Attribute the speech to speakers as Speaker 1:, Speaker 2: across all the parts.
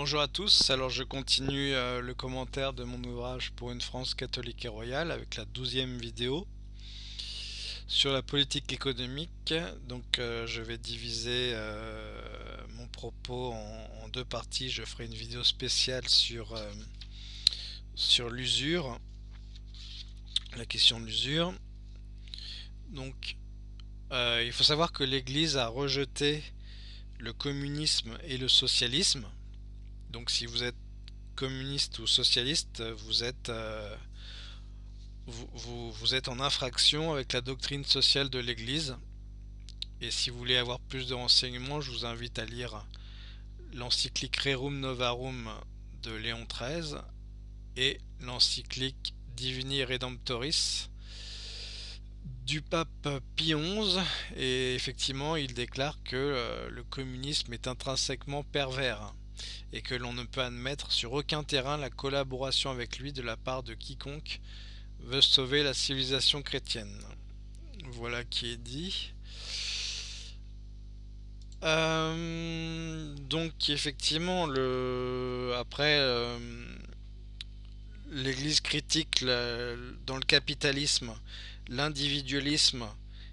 Speaker 1: bonjour à tous, alors je continue euh, le commentaire de mon ouvrage pour une France catholique et royale avec la douzième vidéo sur la politique économique. Donc euh, je vais diviser euh, mon propos en, deux parties, je ferai une vidéo spéciale sur, sur l'usure, la question de l'usure. Donc il faut savoir que l'Église a rejeté le communisme et le socialisme donc si vous êtes communiste ou socialiste, vous êtes, euh, vous, êtes en infraction avec la doctrine sociale de l'Église. Et si vous voulez avoir plus de renseignements, je vous invite à lire l'encyclique Rerum Novarum de Léon XIII et l'encyclique Divini Redemptoris du pape Pie XI et effectivement il déclare que euh, le communisme est intrinsèquement pervers et que l'on ne peut admettre sur aucun terrain la collaboration avec lui de la part de quiconque veut sauver la civilisation chrétienne. Voilà qui est dit. Euh, donc effectivement, le, après, euh, l'Église critique dans le capitalisme l'individualisme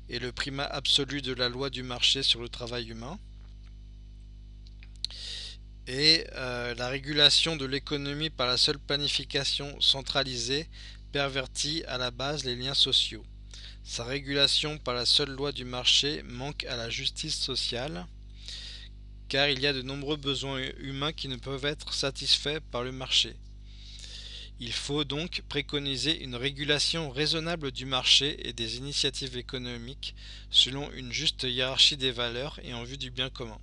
Speaker 1: et le primat absolu de la loi du marché sur le travail humain et euh, la régulation de l'économie par la seule planification centralisée pervertit à la base les liens sociaux. Sa régulation par la seule loi du marché manque à la justice sociale, car il y a de nombreux besoins humains qui ne peuvent être satisfaits par le marché. Il faut donc préconiser une régulation raisonnable du marché et des initiatives économiques selon une juste hiérarchie des valeurs et en vue du bien commun.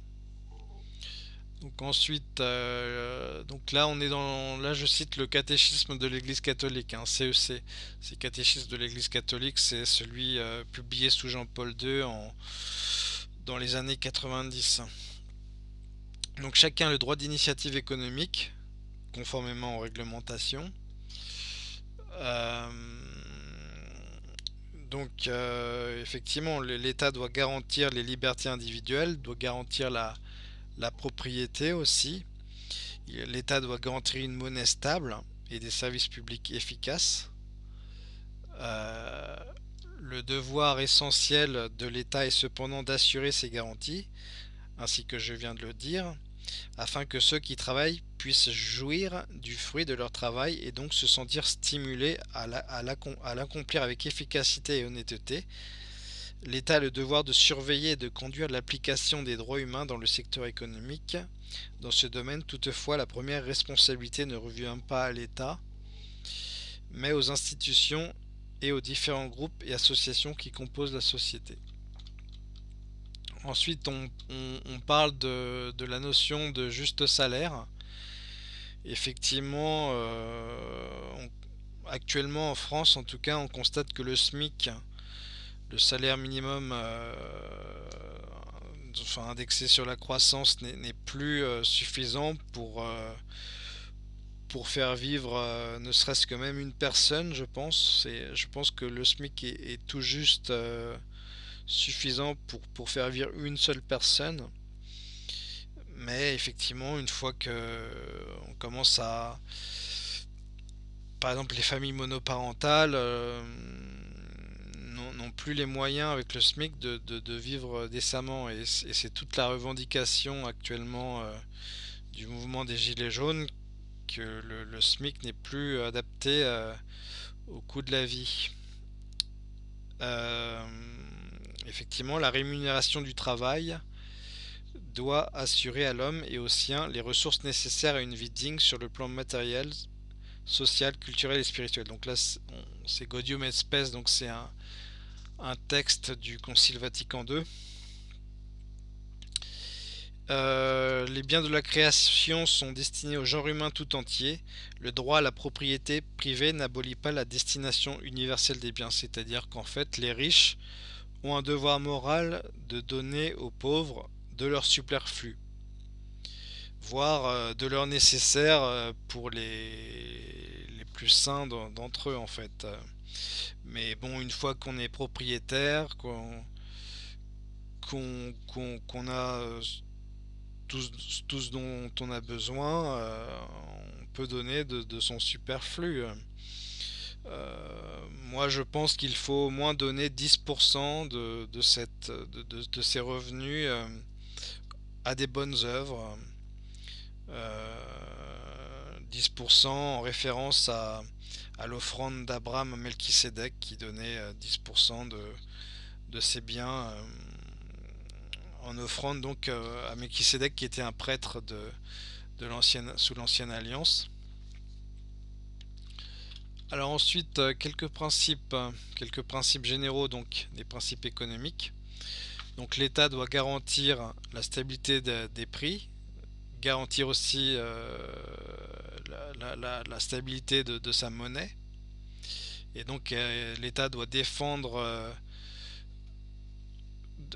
Speaker 1: Donc ensuite, euh, donc là on est dans, là je cite le catéchisme de l'Église catholique, hein, CEC. C'est catéchisme de l'Église catholique, c'est celui euh, publié sous Jean-Paul II en, dans les années 90. Donc chacun a le droit d'initiative économique, conformément aux réglementations. Euh, donc effectivement, l'État doit garantir les libertés individuelles, doit garantir la la propriété aussi. L'État doit garantir une monnaie stable et des services publics efficaces. Euh, le devoir essentiel de l'État est cependant d'assurer ces garanties, ainsi que je viens de le dire, afin que ceux qui travaillent puissent jouir du fruit de leur travail et donc se sentir stimulés à l'accomplir avec efficacité et honnêteté, L'État a le devoir de surveiller et de conduire l'application des droits humains dans le secteur économique. Dans ce domaine, toutefois, la première responsabilité ne revient pas à l'État, mais aux institutions et aux différents groupes et associations qui composent la société. Ensuite, on, parle de, la notion de juste salaire. Effectivement, euh, actuellement en France, en tout cas, on constate que le SMIC le salaire minimum euh, enfin, indexé sur la croissance n'est plus euh, suffisant pour, euh, pour faire vivre ne serait-ce que même une personne, je pense. Je pense que le SMIC est, tout juste suffisant pour, pour faire vivre une seule personne. Mais effectivement, une fois que on commence à... Par exemple, les familles monoparentales plus les moyens avec le SMIC de, vivre décemment et, c'est toute la revendication actuellement euh, du mouvement des Gilets jaunes que le, SMIC n'est plus adapté euh, au coût de la vie. Euh, effectivement, la rémunération du travail doit assurer à l'homme et aux siens les ressources nécessaires à une vie digne sur le plan matériel, social, culturel et spirituel. Donc là, c'est Gaudium et Spes, donc c'est un, un texte du Concile Vatican II. Euh, les biens de la création sont destinés au genre humain tout entier. Le droit à la propriété privée n'abolit pas la destination universelle des biens, c'est-à-dire qu'en fait les riches ont un devoir moral de donner aux pauvres de leur superflu, voire euh, de leur nécessaire euh, pour les, les plus sains d'entre eux en fait. Mais bon, une fois qu'on est propriétaire, qu'on a tout, ce dont on a besoin, on peut donner de, son superflu. moi je pense qu'il faut au moins donner 10% de, cette, de, ces revenus à des bonnes œuvres. 10% en référence à, l'offrande d'Abraham à Melchisedec qui donnait 10% de, de ses biens en offrande donc euh, à Melchisedec qui était un prêtre de, de l'ancienne sous l'ancienne alliance. Alors ensuite euh, quelques principes, quelques principes généraux donc des principes économiques. Donc l'État doit garantir la stabilité des prix, garantir aussi euh, la, stabilité de, sa monnaie. Et donc l'État doit défendre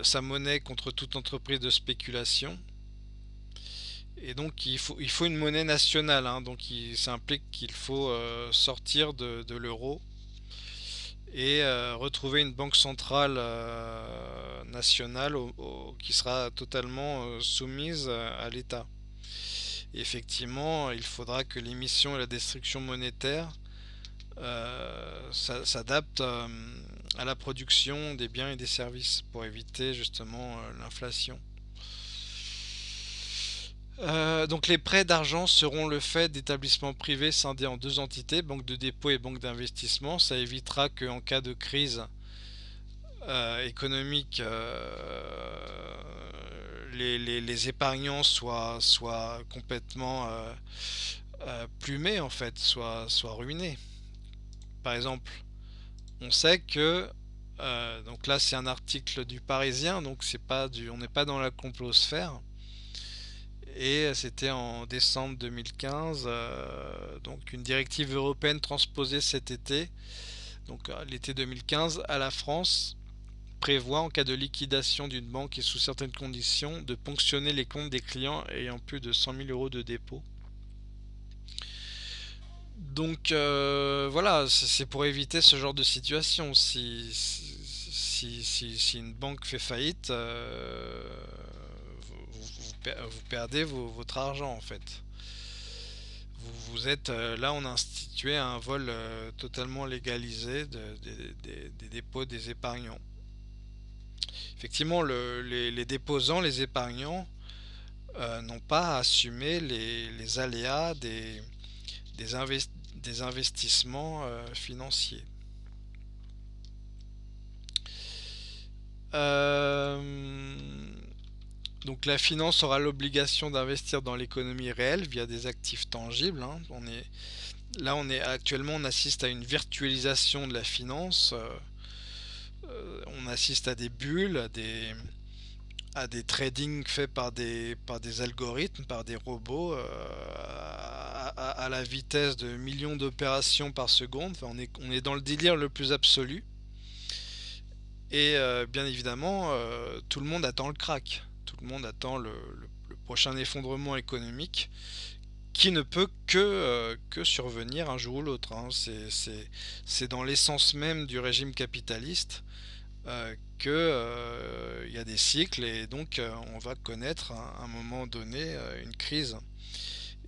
Speaker 1: sa monnaie contre toute entreprise de spéculation. Et donc il faut, il faut une monnaie nationale, hein. donc ça implique qu'il faut euh, sortir de, l'euro et euh, retrouver une banque centrale euh, nationale qui sera totalement soumise à l'État. Effectivement, il faudra que l'émission et la destruction monétaire s'adaptent à la production des biens et des services pour éviter justement euh, l'inflation. Euh, donc les prêts d'argent seront le fait d'établissements privés scindés en deux entités, banque de dépôt et banque d'investissement. Ça évitera qu'en cas de crise euh, économique, les, épargnants soient, soient complètement plumés en fait, soient, ruinés. Par exemple, on sait que euh, donc là c'est un article du Parisien donc c'est pas on n'est pas dans la complosphère et c'était en décembre 2015 euh, donc une directive européenne transposée cet été donc euh, l'été 2015 à la France prévoit en cas de liquidation d'une banque et sous certaines conditions de ponctionner les comptes des clients ayant plus de 100 000 euros de dépôt donc euh, voilà, c'est pour éviter ce genre de situation. Si, si, une banque fait faillite, euh, vous, perdez votre argent en fait. Vous, êtes euh, là, on a institué un vol totalement légalisé des dépôts des épargnants. Effectivement, les, déposants, les épargnants, n'ont pas à assumer les, aléas des, des, investissements euh, financiers. Euh, donc la finance aura l'obligation d'investir dans l'économie réelle via des actifs tangibles. Hein. On est, là, on est actuellement, on assiste à une virtualisation de la finance. Euh, on assiste à des bulles, à des, à des trading faits par des, par des algorithmes, par des robots, à, la vitesse de millions d'opérations par seconde. on, est, dans le délire le plus absolu. Et euh, bien évidemment, euh, tout le monde attend le crack. Tout le monde attend le, prochain effondrement économique qui ne peut que, euh, que survenir un jour ou l'autre. Hein. C'est dans l'essence même du régime capitaliste qu'il y a des cycles et donc on va connaître à un moment donné une crise.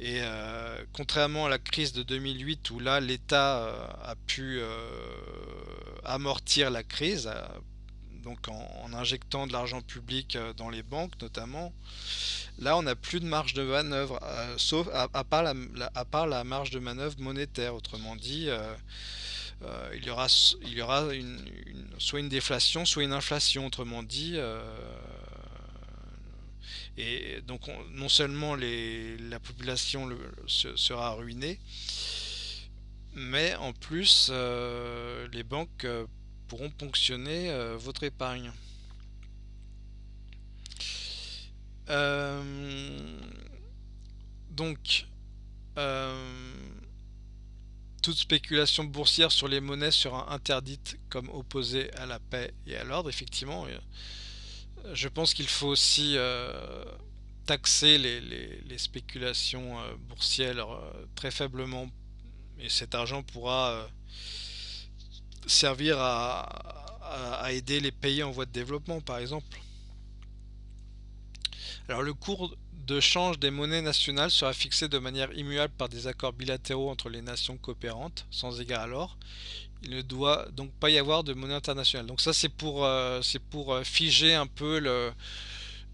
Speaker 1: Et euh, contrairement à la crise de 2008 où là l'État euh, a pu euh, amortir la crise, donc en, injectant de l'argent public dans les banques notamment, là on n'a plus de marge de manœuvre, sauf à, part la, marge de manœuvre monétaire. Autrement dit, il y aura, il y aura une, soit une déflation, soit une inflation. Autrement dit, et donc non seulement la population sera ruinée, mais en plus euh, les banques euh, pourront ponctionner euh, votre épargne. donc toute spéculation boursière sur les monnaies sera interdite comme opposée à la paix et à l'ordre. Effectivement, je pense qu'il faut aussi euh, taxer les, spéculations euh, boursières euh, très faiblement et cet argent pourra servir à, aider les pays en voie de développement par exemple. Alors le cours de change des monnaies nationales sera fixé de manière immuable par des accords bilatéraux entre les nations coopérantes, sans égard à l'or. Il ne doit donc pas y avoir de monnaie internationale. Donc ça c'est pour, euh, pour euh, figer un peu le,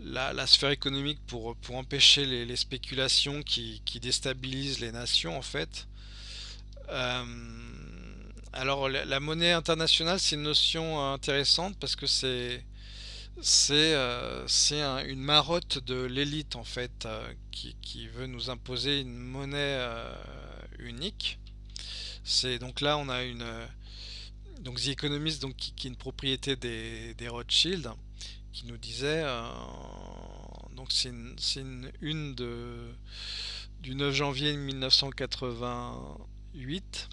Speaker 1: la, sphère économique, pour, pour empêcher les, spéculations qui, déstabilisent les nations en fait. Euh, alors la, monnaie internationale c'est une notion intéressante parce que c'est c'est une marotte de l'élite en fait qui, qui, veut nous imposer une monnaie unique. C'est donc là on a une euh, donc The Economist donc qui, est une propriété des, Rothschild qui nous disait euh, donc c'est une, une, de du 9 janvier 1988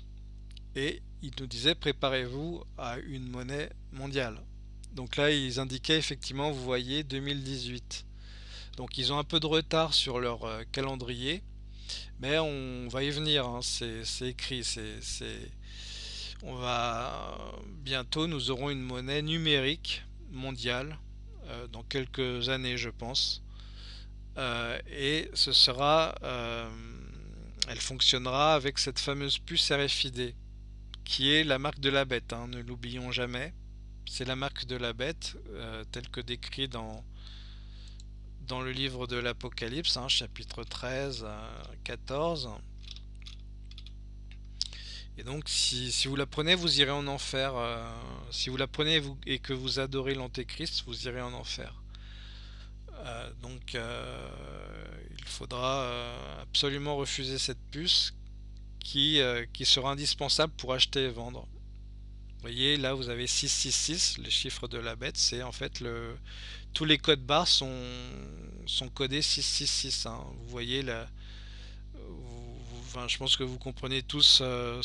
Speaker 1: et il nous disait préparez-vous à une monnaie mondiale. Donc là ils indiquaient effectivement vous voyez 2018 donc ils ont un peu de retard sur leur euh, calendrier mais on va y venir, hein, c'est écrit, c'est on va bientôt nous aurons une monnaie numérique mondiale euh, dans quelques années je pense. Euh, et ce sera euh, elle fonctionnera avec cette fameuse puce RFID qui est la marque de la bête hein, ne l'oublions jamais c'est la marque de la bête telle que décrit dans dans le livre de l'Apocalypse, hein, chapitre 13, 14. Euh, et donc, si, vous la prenez, vous irez en enfer. Euh, si vous la prenez et que vous adorez l'Antéchrist, vous irez en enfer. Euh, donc, il faudra absolument refuser cette puce qui, qui sera indispensable pour acheter et vendre. Vous voyez, là, vous avez 666, les chiffres de la bête, c'est en fait le, tous les codes barres sont, codés 666. Hein. Vous voyez là, je pense que vous comprenez tous euh,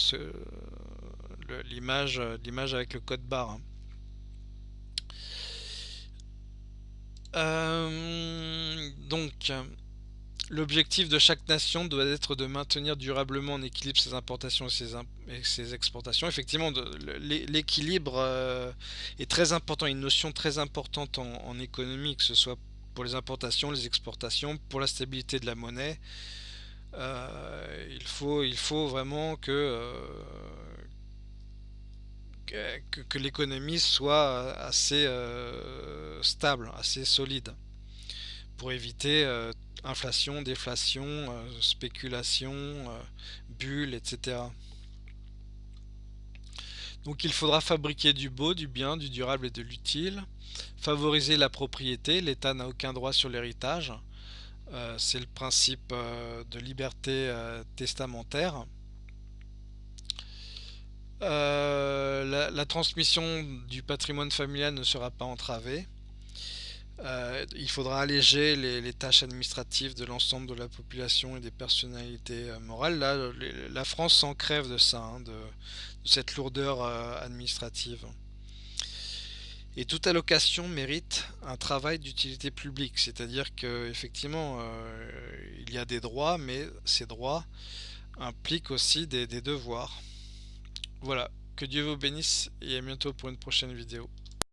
Speaker 1: l'image l'image avec le code barre. Hein. Euh, donc, L'objectif de chaque nation doit être de maintenir durablement en équilibre ses importations et ses, exportations. Effectivement, l'équilibre euh, est très important, une notion très importante en, économie, que ce soit pour les importations, les exportations, pour la stabilité de la monnaie. Euh, il, faut, vraiment que, euh, que, l'économie soit assez stable, assez solide, pour éviter inflation, déflation, euh, spéculation, euh, bulle, etc. Donc il faudra fabriquer du beau, du bien, du durable et de l'utile, favoriser la propriété, l'État n'a aucun droit sur l'héritage, euh, c'est le principe de liberté testamentaire. la, transmission du patrimoine familial ne sera pas entravée. Euh, il faudra alléger les, tâches administratives de l'ensemble de la population et des personnalités euh, morales. Là, la France s'en crève de ça, hein, de, cette lourdeur euh, administrative. Et toute allocation mérite un travail d'utilité publique, c'est-à-dire qu'effectivement, il y a des droits, mais ces droits impliquent aussi des devoirs. Voilà, que Dieu vous bénisse et à bientôt pour une prochaine vidéo.